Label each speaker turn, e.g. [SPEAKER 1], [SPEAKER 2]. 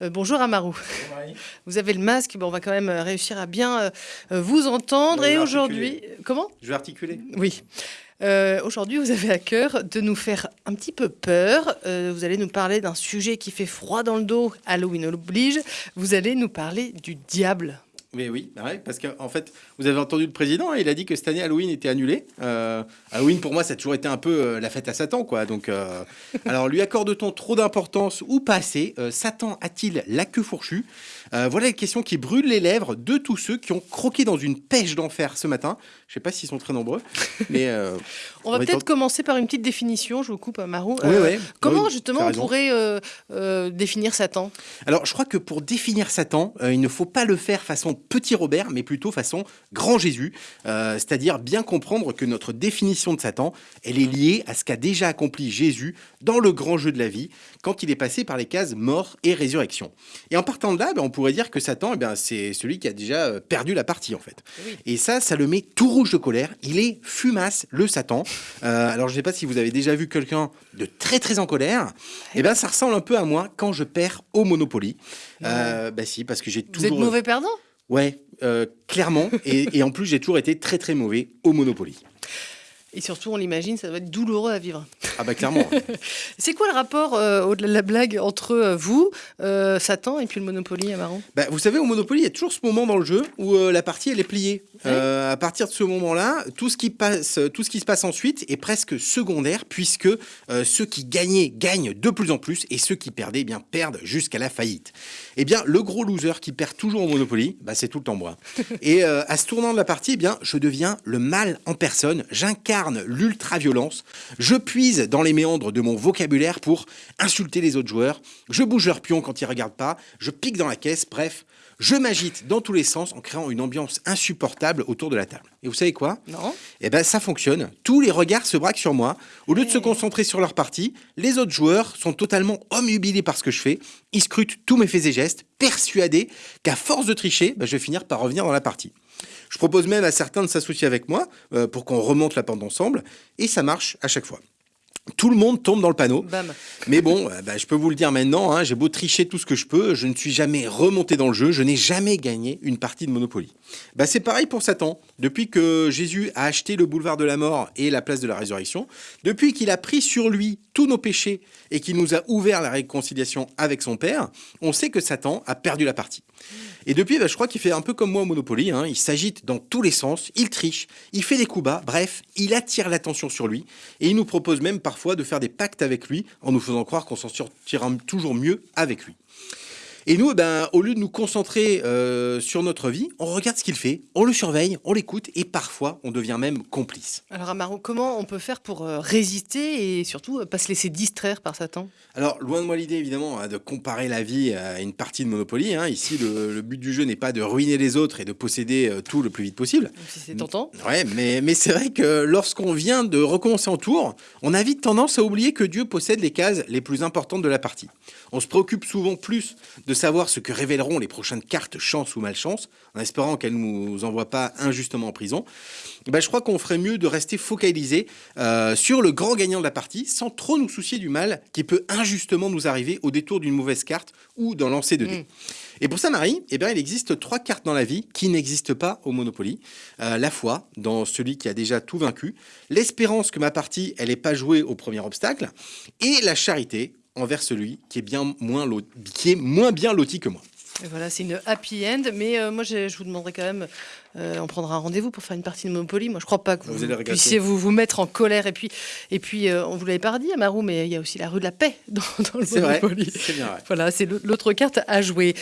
[SPEAKER 1] Euh, bonjour Amarou. Vous avez le masque, bon, on va quand même euh, réussir à bien euh, vous entendre. Et aujourd'hui, comment?
[SPEAKER 2] Je vais articuler.
[SPEAKER 1] Oui. Euh, aujourd'hui, vous avez à cœur de nous faire un petit peu peur. Vous allez nous parler d'un sujet qui fait froid dans le dos. Halloween oblige. Vous allez nous parler du diable.
[SPEAKER 2] Mais oui, bah parce qu'en en fait, vous avez entendu le président, hein, il a dit que cette année Halloween était annulé. Euh, Halloween, pour moi, ça a toujours été un peu euh, la fête à Satan, quoi. Donc, euh, alors, lui accorde-t-on trop d'importance ou pas assez Euh, Satan a-t-il la queue fourchue? Voilà les questions qui brûlent les lèvres de tous ceux qui ont croqué dans une pêche d'enfer ce matin. Je sais pas s'ils sont très nombreux, mais
[SPEAKER 1] On va peut-être commencer par une petite définition. Je vous coupe, Amarou.
[SPEAKER 2] oui, ouais.
[SPEAKER 1] Comment
[SPEAKER 2] Oui,
[SPEAKER 1] justement on pourrait définir Satan?
[SPEAKER 2] Alors, je crois que pour définir Satan, il ne faut pas le faire façon petit Robert, mais plutôt façon grand Jésus. Euh, C'est-à-dire bien comprendre que notre définition de Satan, elle est liée à ce qu'a déjà accompli Jésus dans le grand jeu de la vie, quand il est passé par les cases mort et résurrection. Et en partant de là, ben, on pourrait dire que Satan, eh ben, c'est celui qui a déjà euh, perdu la partie, en fait.
[SPEAKER 1] Oui.
[SPEAKER 2] Et ça, ça le met tout rouge de colère. Il est fumasse, le Satan. Euh, alors, je ne sais pas si vous avez déjà vu quelqu'un de très très en colère. Eh bien, ça ressemble un peu à moi quand je perds au Monopoly. Euh, bah si, parce que j'ai
[SPEAKER 1] Vous
[SPEAKER 2] toujours.
[SPEAKER 1] êtes mauvais perdant?
[SPEAKER 2] Ouais, euh, clairement. et, et en plus, j'ai toujours été très très mauvais au Monopoly.
[SPEAKER 1] Et surtout, on l'imagine, ça doit être douloureux à vivre.
[SPEAKER 2] Ah bah clairement.
[SPEAKER 1] C'est quoi le rapport, euh, au-delà de la blague, entre euh, vous, euh, Satan, et puis le Monopoly, Amarou
[SPEAKER 2] Bah, vous savez, au Monopoly, il y a toujours ce moment dans le jeu où la partie elle est pliée. Euh, à partir de ce moment-là, tout ce qui passe, tout ce qui se passe ensuite est presque secondaire puisque ceux qui gagnaient gagnent de plus en plus et ceux qui perdaient eh bien perdent jusqu'à la faillite. Eh bien, le gros loser qui perd toujours au Monopoly, bah, c'est tout le temps moi. Et à ce tournant de la partie, eh bien, je deviens le mal en personne. J'incarne l'ultra-violence. Je puise dans les méandres de mon vocabulaire pour insulter les autres joueurs. Je bouge leur pion quand ils regardent pas. Je pique dans la caisse. Bref, je m'agite dans tous les sens en créant une ambiance insupportable autour de la table. Et vous savez quoi?
[SPEAKER 1] Non
[SPEAKER 2] Eh ben, ça fonctionne. Tous les regards se braquent sur moi. Au lieu de se concentrer sur leur partie, les autres joueurs sont totalement omnubilés par ce que je fais. Ils scrutent tous mes faits et gestes, persuadés qu'à force de tricher, ben, je vais finir par revenir dans la partie. Je propose même à certains de s'associer avec moi euh, pour qu'on remonte la pente ensemble, et ça marche à chaque fois. Tout le monde tombe dans le panneau.
[SPEAKER 1] Bam.
[SPEAKER 2] Mais bon, euh, bah, je peux vous le dire maintenant, hein, j'ai beau tricher tout ce que je peux, je ne suis jamais remonté dans le jeu, je n'ai jamais gagné une partie de Monopoly. Bah, c'est pareil pour Satan. Depuis que Jésus a acheté le boulevard de la mort et la place de la résurrection, depuis qu'il a pris sur lui tous nos péchés et qu'il nous a ouvert la réconciliation avec son Père, on sait que Satan a perdu la partie. Et depuis, bah, je crois qu'il fait un peu comme moi au Monopoly. hein. Il s'agite dans tous les sens, il triche, il fait des coups bas, bref, il attire l'attention sur lui. Et il nous propose même parfois de faire des pactes avec lui en nous faisant croire qu'on s'en sortira toujours mieux avec lui. Et nous, eh ben, au lieu de nous concentrer euh, sur notre vie, on regarde ce qu'il fait, on le surveille, on l'écoute et parfois on devient même complice.
[SPEAKER 1] Alors, Amarou, comment on peut faire pour euh, résister et surtout euh, pas se laisser distraire par Satan?
[SPEAKER 2] Alors, loin de moi l'idée, évidemment, hein, de comparer la vie à une partie de Monopoly. hein. Ici, le, le but du jeu n'est pas de ruiner les autres et de posséder euh, tout le plus vite possible.
[SPEAKER 1] Si c'est tentant.
[SPEAKER 2] Ouais, mais, mais c'est vrai que lorsqu'on vient de recommencer en tour, on a vite tendance à oublier que Dieu possède les cases les plus importantes de la partie. On se préoccupe souvent plus de savoir ce que révéleront les prochaines cartes chance ou malchance, en espérant qu'elles ne nous envoient pas injustement en prison. Ben, je crois qu'on ferait mieux de rester focalisé euh, sur le grand gagnant de la partie, sans trop nous soucier du mal qui peut injustement nous arriver au détour d'une mauvaise carte ou d'un lancer de dés. Et pour ça, Marie, eh bien, il existe trois cartes dans la vie qui n'existent pas au Monopoly. Euh, la foi, dans celui qui a déjà tout vaincu. L'espérance que ma partie, elle n'est pas jouée au premier obstacle. Et la charité envers celui qui est, bien moins, qui est moins bien loti que moi.
[SPEAKER 1] Et voilà, c'est une happy end. Mais euh, moi, je, je vous demanderai quand même, euh, on prendra un rendez-vous pour faire une partie de Monopoly. Moi, je crois pas que
[SPEAKER 2] Vous
[SPEAKER 1] puissiez vous, vous mettre en colère. Et puis, et puis euh, on vous l'avait pas dit, Amarou, mais il y a aussi la rue de la paix dans, dans le Monopoly.
[SPEAKER 2] c'est bien vrai.
[SPEAKER 1] Voilà, c'est l'autre carte à jouer.